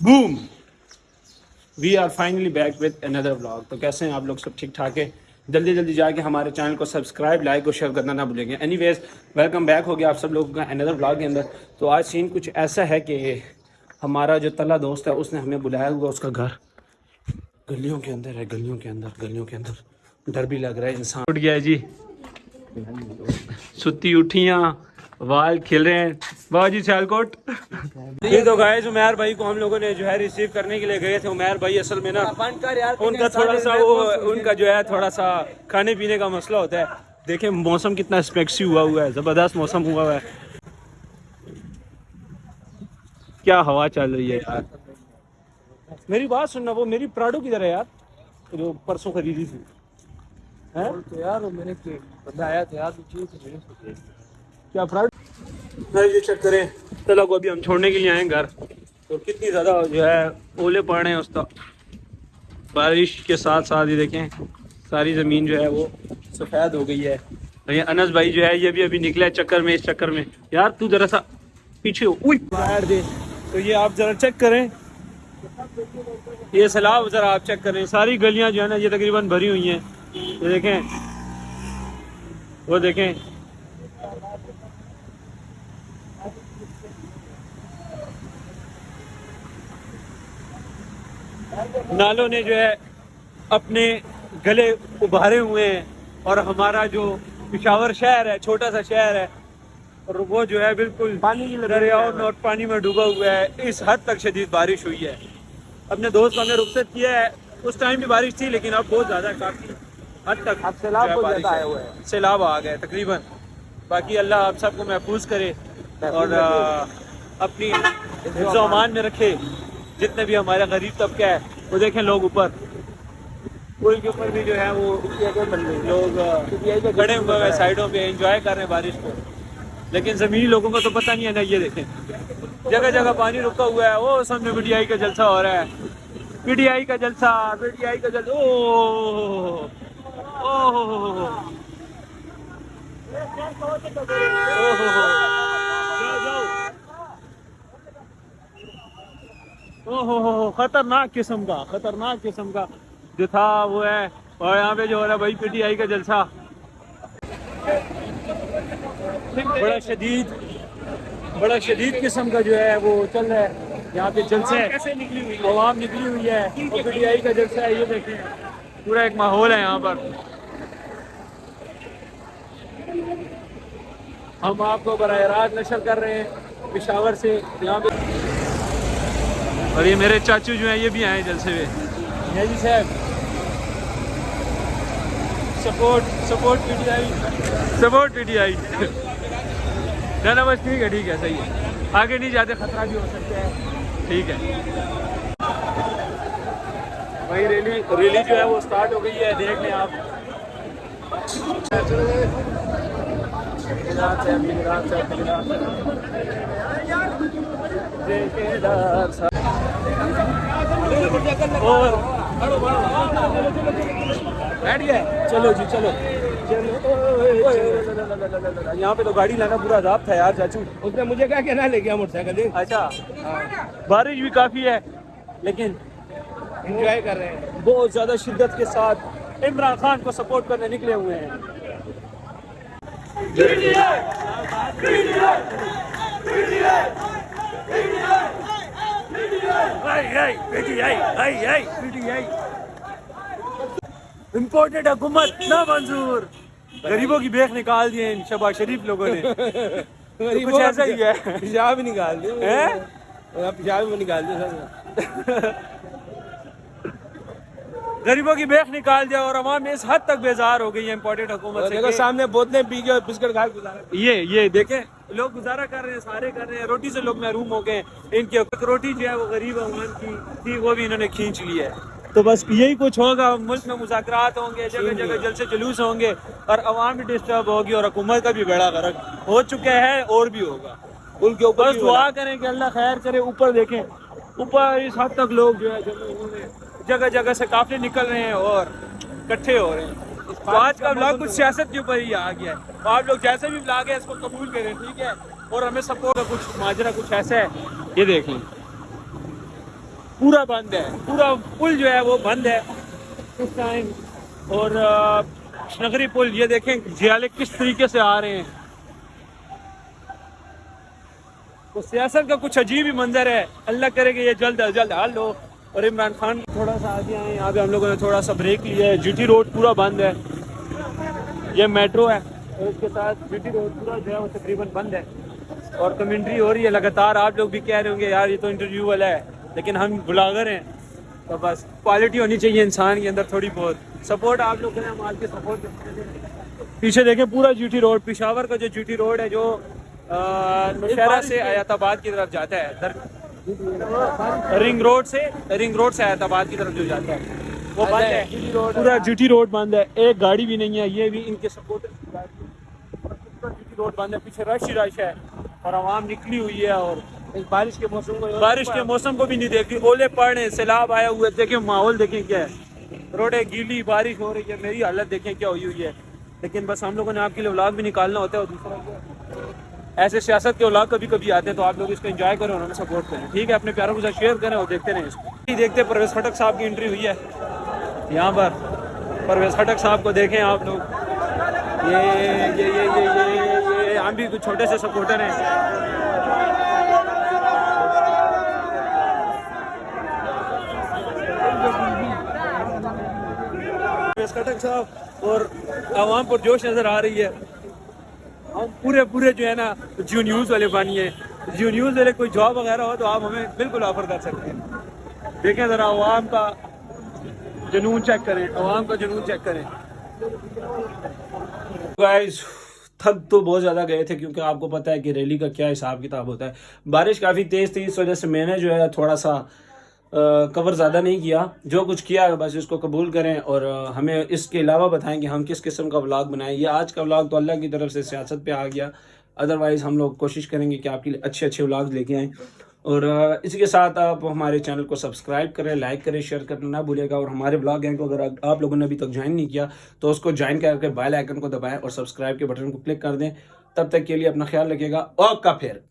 Boom we are finally back with another blog تو کیسے ہیں آپ لوگ سب ٹھیک ٹھاک ہے جلدی جلدی جا کے ہمارے چینل کو سبسکرائب لائک اور شیئر کرنا نہ بھولیں گے. اینی ویز ویلکم بیک ہو گیا آپ سب لوگوں کا اندر بلاگ کے اندر. تو آج سین کچھ ایسا ہے کہ ہمارا جو تلا دوست ہے اس نے ہمیں بلایا ہوا اس کا گھر. گلیوں کے اندر ہے گلیوں کے اندر گلیوں کے اندر. ڈر بھی لگ رہا ہے انسان. اٹھ گیا جی. ستی اٹھیاں. وال کھل رہے ہیں۔ واہ جی سیال کوٹ۔ یہ تو گائے جو میر بھائی کو ہم لوگوں نے جو ہے ریسیو کرنے کے لیے گئے تھے۔ عمیر بھائی اصل میں نا ان کا تھوڑا سا وہ ان کا جو ہے تھوڑا سا کھانے پینے کا مسئلہ ہوتا ہے۔ دیکھیں موسم کتنا اسپیکسی ہوا ہوا ہے زبردست موسم ہوا ہوا ہے۔ کیا ہوا چل رہی ہے یار؟ میری بات سننا وہ میری پراڈو کی طرح یار۔ جو پرسوں خریدی تھی۔ یار میں نے بندہ آیا کیا پراڈو یہ چیک کریں۔ تلا کو ابھی ہم چھوڑنے کے لیے آئے گھر۔ تو کتنی زیادہ جو ہے اولے پڑ رہے ہیں اس بارش کے ساتھ ساتھ یہ دیکھیں ساری زمین جو ہے وہ سفید ہو گئی ہے۔ انس بھائی جو ہے یہ بھی ابھی نکلا ہے چکر میں اس چکر میں۔ یار تو ذرا سا پیچھے ہو۔ باہر دے۔ تو یہ آپ ذرا چیک کریں۔ یہ سیلاب ذرا آپ چیک کریں۔ ساری گلیاں جو ہے نا یہ تقریباً بھری ہوئی ہیں۔ یہ دیکھیں۔ وہ دیکھیں۔ نالوں نے جو ہے اپنے گلے ابھارے ہوئے ہیں اور ہمارا جو پشاور شہر ہے چھوٹا سا شہر ہے اور وہ جو ہے بالکل دریاؤں اور پانی میں ڈوبا ہوا ہے۔ اس حد تک شدید بارش ہوئی ہے۔ اپنے دوست ہم نے رخصت کیا ہے۔ اس ٹائم بھی بارش تھی لیکن اب بہت زیادہ کافی حد تک اب سیلاب سیلاب آ گیا تقریباً۔ باقی اللہ آپ سب کو محفوظ کرے اور اپنی امان میں رکھے۔ جتنے بھی ہمارے غریب طبقہ ہے وہ دیکھیں لوگ اوپر پل کے اوپر بھی جو ہے وہ لوگ گڑے ہوئے ہیں سائڈوں پہ انجوائے کر رہے ہیں بارش کو لیکن زمینی لوگوں کو تو پتہ نہیں ہے نا یہ دیکھیں جگہ جگہ پانی رکا ہوا ہے وہ سامنے پی ٹی آئی کا جلسہ ہو رہا ہے پی ٹی آئی کا جلسہ پی ٹی آئی کا جلسہ او او خطرناک قسم کا، خطرناک قسم کا۔ جو تھا وہ ہے۔ اور یہاں پہ جو ہو رہا ہے، بھائی پی ٹی آئی کا جلسہ۔ بڑا شدید بڑا شدید قسم کا جو ہے وہ چل رہا ہے۔ یہاں پہ جلسے عوام نکلی ہوئی ہے۔ پی ٹی آئی کا جلسہ ہے، یہ دیکھیں۔ پورا ایک ماحول ہے یہاں پر۔ ہم آپ کو براہ راست نشر کر رہے ہیں، پشاور سے۔ یہاں پہ اور یہ میرے چاچو جو ہیں یہ بھی آئے جلسے میں۔ جی, جی صاحب۔ Support support P T I. Support P T I. نہ نہ ٹھیک ہے ٹھیک ہے صحیح ہے۔ آگے نہیں جاتے خطرہ بھی ہو سکتا ہے۔ ٹھیک ہے۔ بھائی ریلی ریلی جو ہے وہ سٹارٹ ہو گئی ہے دیکھ لیں آپ۔ دیکھے دار صاحب۔ بیٹھ گئے چلو جی چلو یہاں پہ تو گاڑی لانا پورا عذاب تھا یار چاچو اس نے مجھے کہا کہ نہ لے گیا موٹر سائیکل اچھا بارش بھی کافی ہے لیکن انجوائے کر رہے ہیں بہت زیادہ شدت کے ساتھ عمران خان کو سپورٹ کرنے نکلے ہوئے ہیں Green! Green! Green! Green! Imported حکومت نہ منظور غریبوں کی بیخ نکال دیے ان شباز شریف لوگوں نے کچھ ایسا ہی ہے پیشاب ہی نکال دیا پیشاب میں نکال دیا غریبوں کی بیخ نکال دیا اور عوام اس حد تک بیزار ہو گئی ہے امپورٹنٹ حکومت سے سامنے بوتلیں پی کے اور بسکٹ کھا کے یہ یہ دیکھیں۔ لوگ گزارا کر رہے ہیں سارے کر رہے ہیں۔ روٹی سے لوگ محروم ہو گئے ہیں۔ ان کی روٹی جو ہے وہ غریب عوام کی تھی وہ بھی انہوں نے کھینچ لی ہے۔ تو بس یہی کچھ ہوگا۔ ملک میں مذاکرات ہوں گے جگہ جگہ جلسے جلوس ہوں گے اور عوام بھی ڈسٹرب ہوگی اور حکومت کا بھی بیڑا غرق ہو چکا ہے اور بھی ہوگا۔ کے اوپر بس دعا کریں کہ اللہ خیر کرے اوپر دیکھیں۔ اوپر اس حد تک لوگ جو ہے جگہ جگہ سے کافی نکل رہے ہیں اور کٹھے ہو رہے ہیں۔ تو آج کا بلاگ کچھ سیاست کے اوپر ہی آ گیا ہے۔ تو آپ لوگ جیسے بھی بلاگ ہے اس کو قبول کریں، ٹھیک ہے؟ اور ہمیں سب کو کچھ ماجرا کچھ ایسا ہے، یہ دیکھ لیں۔ پورا بند ہے۔ پورا پل جو ہے وہ بند ہے۔ اس ٹائم اور نگری پل، یہ دیکھیں جیالے کس طریقے سے آ رہے ہیں۔ تو سیاست کا کچھ عجیب ہی منظر ہے۔ اللہ کرے کہ یہ جلد از جلد حل ہو۔ اور عمران خان تھوڑا سا آگے آئے یہاں پہ ہم لوگوں نے تھوڑا سا بریک لیا ہے۔ جی ٹی روڈ پورا بند ہے۔ یہ میٹرو ہے۔ اور اس کے ساتھ جی ٹی روڈ پورا جو ہے وہ تقریباً بند ہے۔ اور کمنٹری ہو رہی ہے لگاتار۔ آپ لوگ بھی کہہ رہے ہوں گے یار یہ تو انٹرویو والا ہے۔ لیکن ہم بلاگر ہیں۔ تو بس کوالٹی ہونی چاہیے انسان کے اندر تھوڑی بہت۔ سپورٹ آپ لوگ ہم آج کے سپورٹ پیچھے دیکھیں پورا جی ٹی روڈ۔ پشاور کا جو جی ٹی روڈ ہے جو نوشہرہ سے آیات آباد کی طرف جاتا ہے۔ رنگ روڈ سے رنگ روڈ سے آیت آباد کی طرف جو جاتا ہے۔ وہ بند ہے۔ جی، جی، پورا جی جوٹی روڈ بند ہے۔ ایک گاڑی بھی نہیں ہے یہ بھی ان کے سپورٹرز جوٹی روڈ بند ہے۔ پیچھے رش ہی رش ہے۔ اور عوام نکلی ہوئی ہے اور بارش کے موسم کو بارش کے موسم کو بھی نہیں دیکھ رہی اولے پڑ رہے سیلاب آیا ہوا ہے۔ دیکھیں ماحول دیکھیں کیا ہے۔ روڈیں گیلی بارش ہو رہی ہے۔ میری حالت دیکھیں کیا ہوئی ہوئی ہے۔ لیکن بس ہم لوگوں نے آپ کے لیے اولاد بھی نکالنا ہوتا ہے اور دوسرا کیا ایسے سیاست کے اولاد کبھی کبھی آتے ہیں تو آپ لوگ اس کو انجوائے کریں اور ہمیں سپورٹ کریں۔ ٹھیک ہے، اپنے پیاروں کو ساتھ شیئر کریں اور دیکھتے رہیں۔ اس کو دیکھتے پرویز خٹک صاحب کی انٹری ہوئی ہے۔ یہاں پر پرویز خٹک صاحب کو دیکھیں آپ لوگ۔ یہ یہ یہ یہ یہ ہم بھی کچھ چھوٹے سے سپورٹر ہیں۔ کٹک صاحب اور عوام پر جوش نظر آ رہی ہے۔ ہم پورے پورے جو ہے نا جیو نیوز والے بانی ہیں۔ جیو نیوز والے کوئی جاب وغیرہ ہو تو آپ ہمیں بالکل آفر کر سکتے ہیں۔ دیکھیں ذرا عوام کا جنون چیک کریں۔ عوام کا جنون چیک کریں۔ گائز تھک تو بہت زیادہ گئے تھے کیونکہ آپ کو پتہ ہے کہ ریلی کا کیا حساب کتاب ہوتا ہے۔ بارش کافی تیز تھی، اس وجہ سے میں نے جو ہے تھوڑا سا کور زیادہ نہیں کیا۔ جو کچھ کیا ہے بس اس کو قبول کریں اور ہمیں اس کے علاوہ بتائیں کہ ہم کس قسم کا ولاگ بنائیں۔ یہ آج کا ولاگ تو اللہ کی طرف سے سیاست پہ آ گیا۔ ادروائز ہم لوگ کوشش کریں گے کہ آپ کے لیے اچھے اچھے ولاگ لے کے آئیں۔ اور اسی کے ساتھ آپ ہمارے چینل کو سبسکرائب کریں لائک کریں شیئر کرنا نہ بھولے گا۔ اور ہمارے بلاگ ہیں کو اگر آپ لوگوں نے ابھی تک جوائن نہیں کیا، تو اس کو جوائن کر کے بیل آئکن کو دبائیں اور سبسکرائب کے بٹن کو کلک کر دیں۔ تب تک کے لیے اپنا خیال رکھے گا۔ اوکا پھر۔